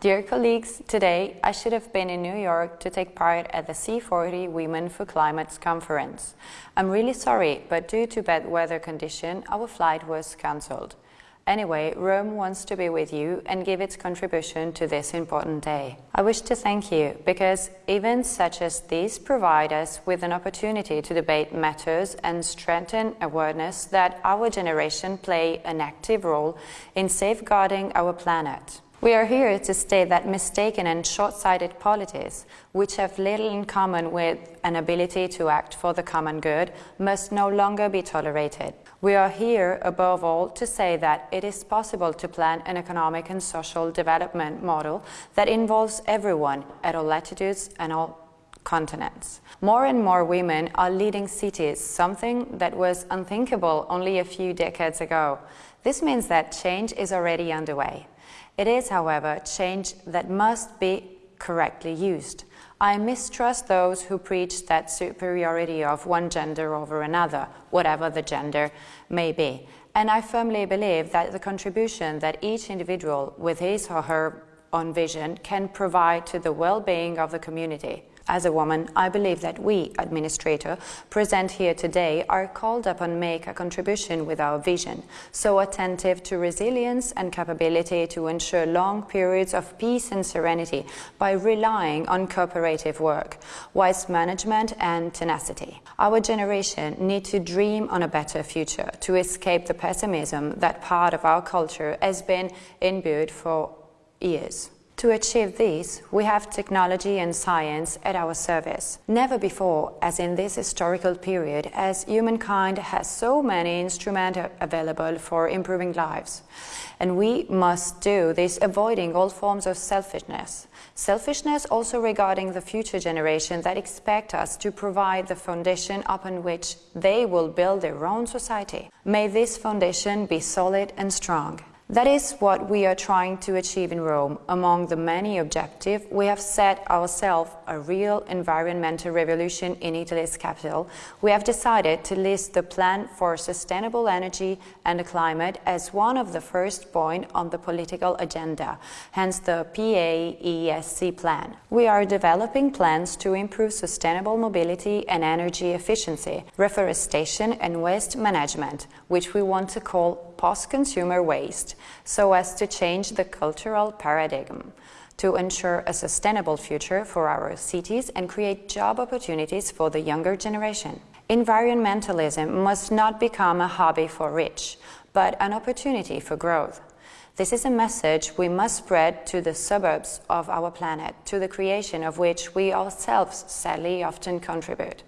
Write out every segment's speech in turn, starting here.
Dear colleagues, today I should have been in New York to take part at the C40 Women for Climate conference. I'm really sorry, but due to bad weather condition, our flight was cancelled. Anyway, Rome wants to be with you and give its contribution to this important day. I wish to thank you because events such as these provide us with an opportunity to debate matters and strengthen awareness that our generation play an active role in safeguarding our planet. We are here to state that mistaken and short-sighted policies, which have little in common with an ability to act for the common good, must no longer be tolerated. We are here, above all, to say that it is possible to plan an economic and social development model that involves everyone at all latitudes and all continents. More and more women are leading cities, something that was unthinkable only a few decades ago. This means that change is already underway. It is, however, change that must be correctly used. I mistrust those who preach that superiority of one gender over another, whatever the gender may be. And I firmly believe that the contribution that each individual, with his or her own vision, can provide to the well-being of the community as a woman, I believe that we, administrator, present here today are called upon to make a contribution with our vision, so attentive to resilience and capability to ensure long periods of peace and serenity by relying on cooperative work, wise management and tenacity. Our generation need to dream on a better future to escape the pessimism that part of our culture has been imbued for years. To achieve this, we have technology and science at our service. Never before, as in this historical period, has humankind has so many instruments available for improving lives. And we must do this avoiding all forms of selfishness. Selfishness also regarding the future generation that expect us to provide the foundation upon which they will build their own society. May this foundation be solid and strong. That is what we are trying to achieve in Rome. Among the many objectives, we have set ourselves a real environmental revolution in Italy's capital. We have decided to list the plan for sustainable energy and the climate as one of the first points on the political agenda, hence the PAESC plan. We are developing plans to improve sustainable mobility and energy efficiency, reforestation and waste management, which we want to call post-consumer waste so as to change the cultural paradigm to ensure a sustainable future for our cities and create job opportunities for the younger generation. Environmentalism must not become a hobby for rich, but an opportunity for growth. This is a message we must spread to the suburbs of our planet, to the creation of which we ourselves sadly often contribute.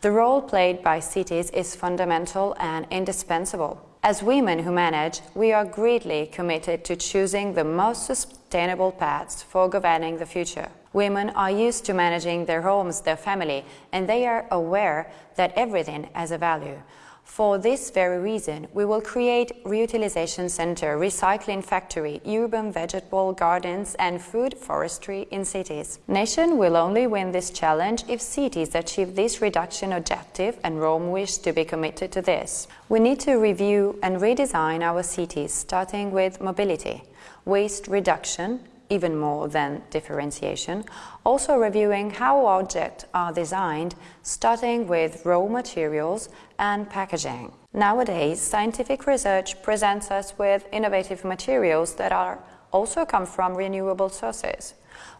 The role played by cities is fundamental and indispensable. As women who manage, we are greatly committed to choosing the most sustainable paths for governing the future. Women are used to managing their homes, their family, and they are aware that everything has a value. For this very reason, we will create reutilization center, recycling factory, urban vegetable gardens and food forestry in cities. Nation will only win this challenge if cities achieve this reduction objective and Rome wish to be committed to this. We need to review and redesign our cities, starting with mobility, waste reduction, even more than differentiation, also reviewing how objects are designed, starting with raw materials and packaging. Nowadays, scientific research presents us with innovative materials that are also come from renewable sources.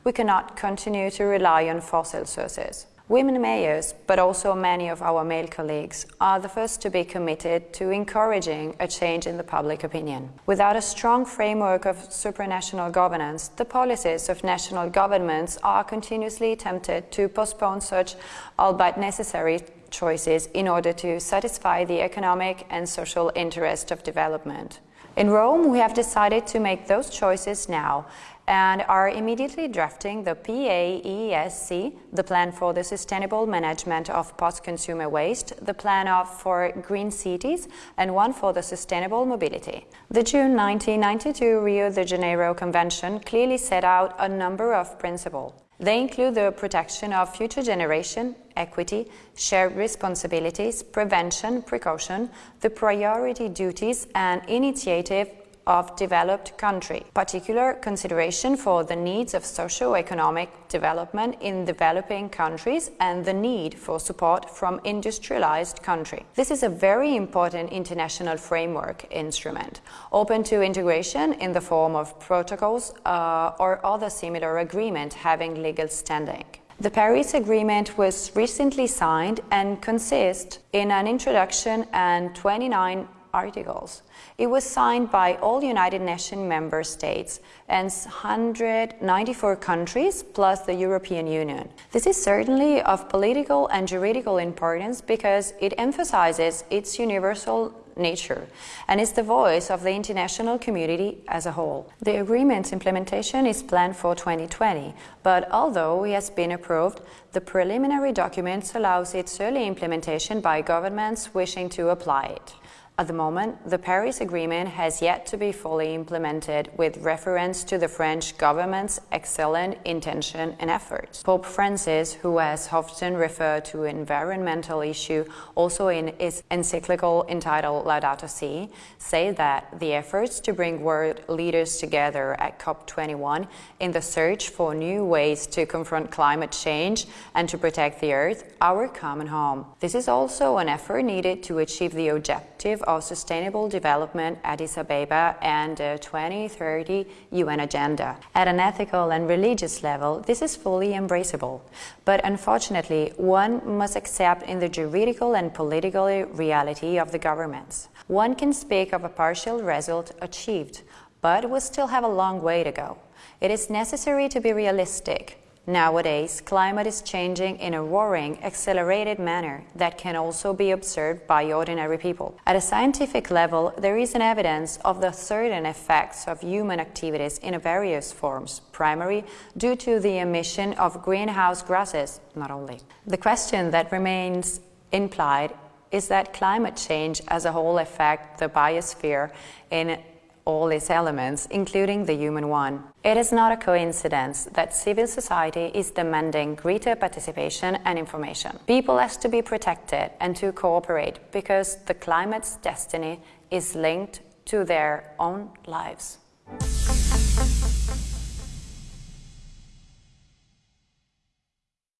We cannot continue to rely on fossil sources. Women mayors, but also many of our male colleagues, are the first to be committed to encouraging a change in the public opinion. Without a strong framework of supranational governance, the policies of national governments are continuously tempted to postpone such, albeit necessary, choices in order to satisfy the economic and social interest of development. In Rome, we have decided to make those choices now and are immediately drafting the PAESC, the Plan for the Sustainable Management of Post-Consumer Waste, the Plan of for Green Cities, and one for the Sustainable Mobility. The June 1992 Rio de Janeiro Convention clearly set out a number of principles. They include the protection of future generation, equity, shared responsibilities, prevention, precaution, the priority duties and initiative of developed country, particular consideration for the needs of socio-economic development in developing countries and the need for support from industrialized country. This is a very important international framework instrument, open to integration in the form of protocols uh, or other similar agreement having legal standing. The Paris Agreement was recently signed and consists in an introduction and 29 articles. It was signed by all United Nations member states and 194 countries plus the European Union. This is certainly of political and juridical importance because it emphasizes its universal nature and is the voice of the international community as a whole. The agreement's implementation is planned for 2020, but although it has been approved, the preliminary documents allows its early implementation by governments wishing to apply it. At the moment, the Paris Agreement has yet to be fully implemented with reference to the French government's excellent intention and efforts. Pope Francis, who has often referred to environmental issue also in his encyclical entitled Laudato Si, say that the efforts to bring world leaders together at COP21 in the search for new ways to confront climate change and to protect the earth, our common home. This is also an effort needed to achieve the objective of Sustainable Development Addis Ababa and the 2030 UN Agenda. At an ethical and religious level, this is fully embraceable. But unfortunately, one must accept in the juridical and political reality of the governments. One can speak of a partial result achieved, but we still have a long way to go. It is necessary to be realistic, Nowadays, climate is changing in a roaring, accelerated manner that can also be observed by ordinary people. At a scientific level, there is an evidence of the certain effects of human activities in various forms, primary due to the emission of greenhouse gases, not only. The question that remains implied is that climate change as a whole affect the biosphere in all its elements, including the human one. It is not a coincidence that civil society is demanding greater participation and information. People have to be protected and to cooperate because the climate's destiny is linked to their own lives.